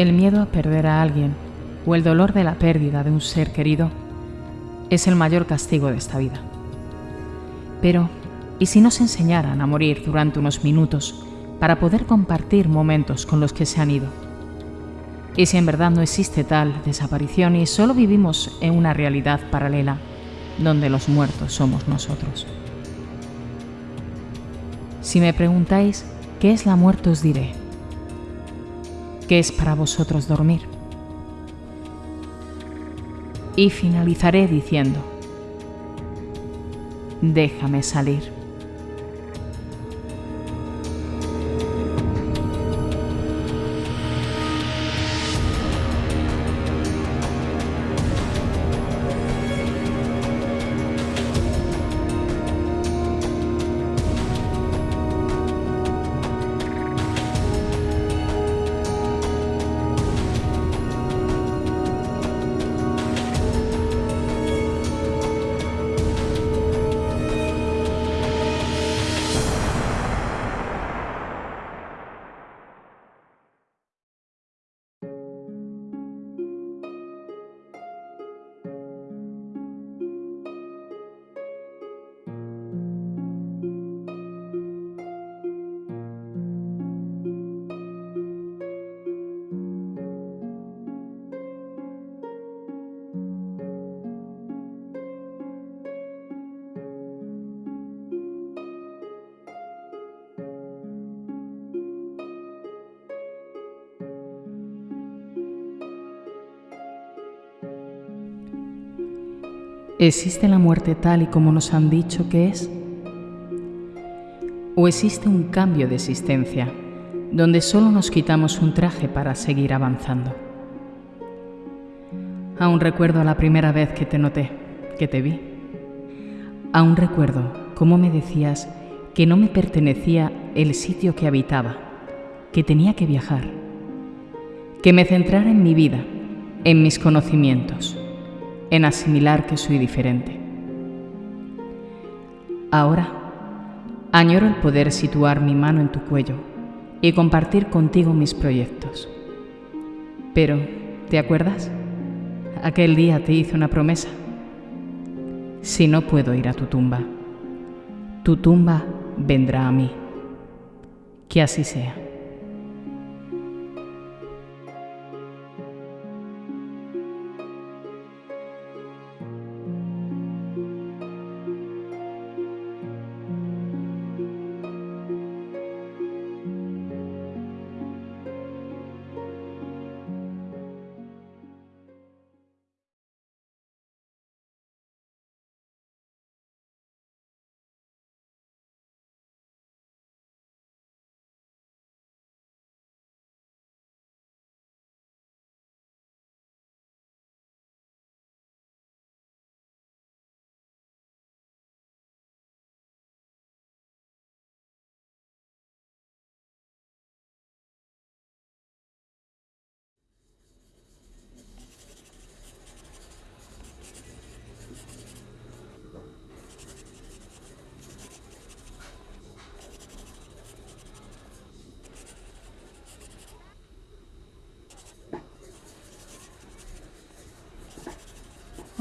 El miedo a perder a alguien o el dolor de la pérdida de un ser querido es el mayor castigo de esta vida. Pero, ¿y si nos enseñaran a morir durante unos minutos para poder compartir momentos con los que se han ido? ¿Y si en verdad no existe tal desaparición y solo vivimos en una realidad paralela donde los muertos somos nosotros? Si me preguntáis qué es la muerte os diré, ¿qué es para vosotros dormir? Y finalizaré diciendo, déjame salir. ¿Existe la muerte tal y como nos han dicho que es? ¿O existe un cambio de existencia donde solo nos quitamos un traje para seguir avanzando? Aún recuerdo la primera vez que te noté, que te vi. Aún recuerdo cómo me decías que no me pertenecía el sitio que habitaba, que tenía que viajar, que me centrara en mi vida, en mis conocimientos en asimilar que soy diferente. Ahora, añoro el poder situar mi mano en tu cuello y compartir contigo mis proyectos. Pero, ¿te acuerdas? Aquel día te hice una promesa. Si no puedo ir a tu tumba, tu tumba vendrá a mí. Que así sea.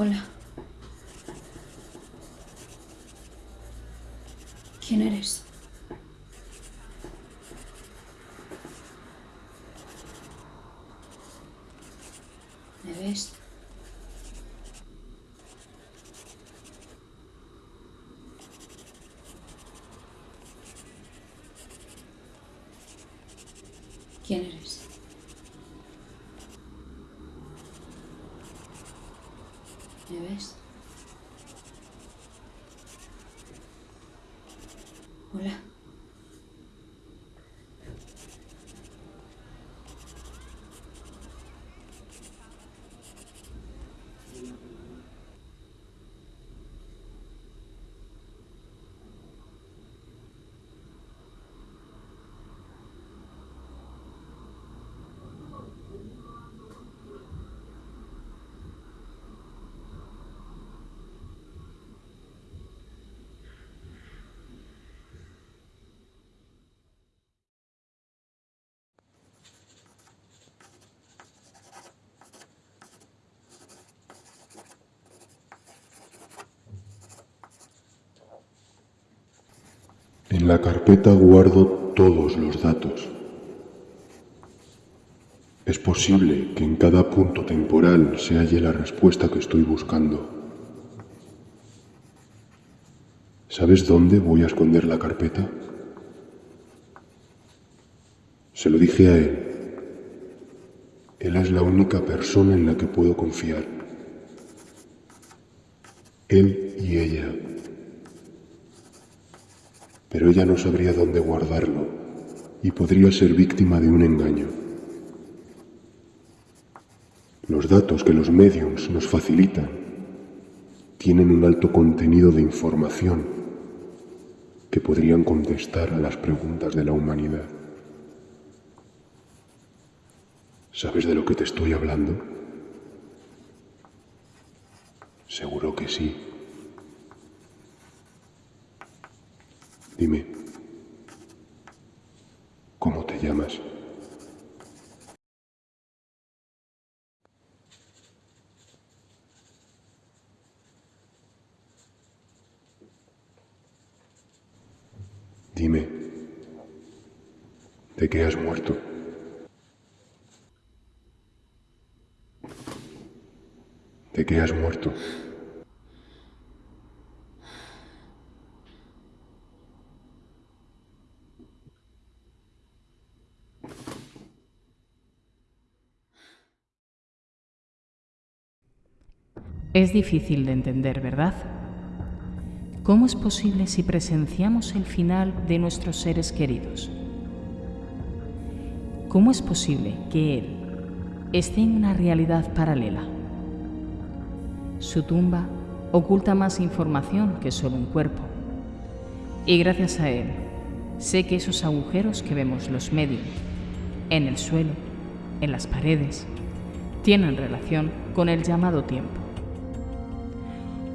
Hola. ¿Quién eres? ¿Me ves? ¿Quién eres? ¿Me ves? Hola. En la carpeta guardo todos los datos. Es posible que en cada punto temporal se halle la respuesta que estoy buscando. ¿Sabes dónde voy a esconder la carpeta? Se lo dije a él. Él es la única persona en la que puedo confiar. Él y ella. Pero ella no sabría dónde guardarlo y podría ser víctima de un engaño. Los datos que los mediums nos facilitan tienen un alto contenido de información que podrían contestar a las preguntas de la humanidad. ¿Sabes de lo que te estoy hablando? Seguro que sí. Dime, ¿cómo te llamas? Dime, ¿de qué has muerto? ¿De qué has muerto? Es difícil de entender, ¿verdad? ¿Cómo es posible si presenciamos el final de nuestros seres queridos? ¿Cómo es posible que Él esté en una realidad paralela? Su tumba oculta más información que solo un cuerpo. Y gracias a Él, sé que esos agujeros que vemos los medios, en el suelo, en las paredes, tienen relación con el llamado tiempo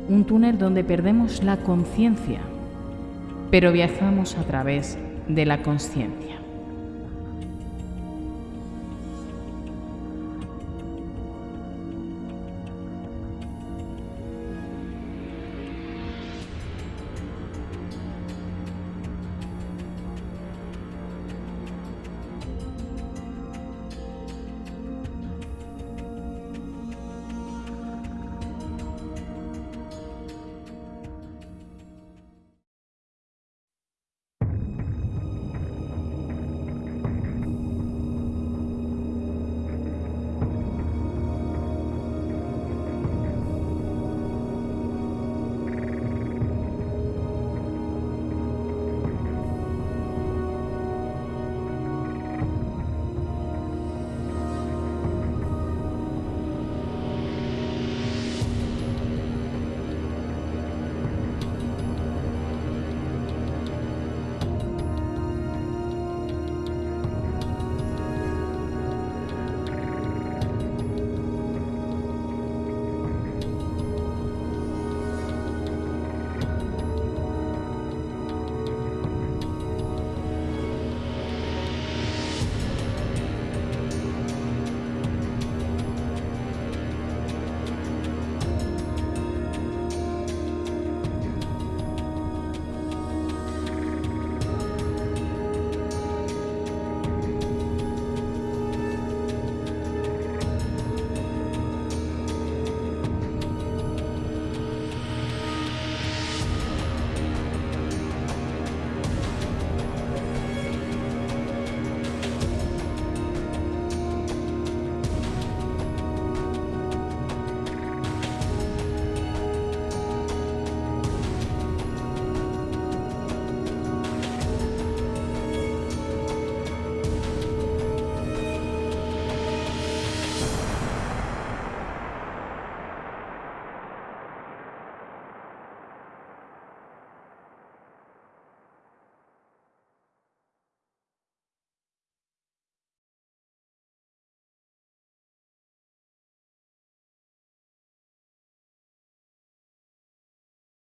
un túnel donde perdemos la conciencia, pero viajamos a través de la conciencia.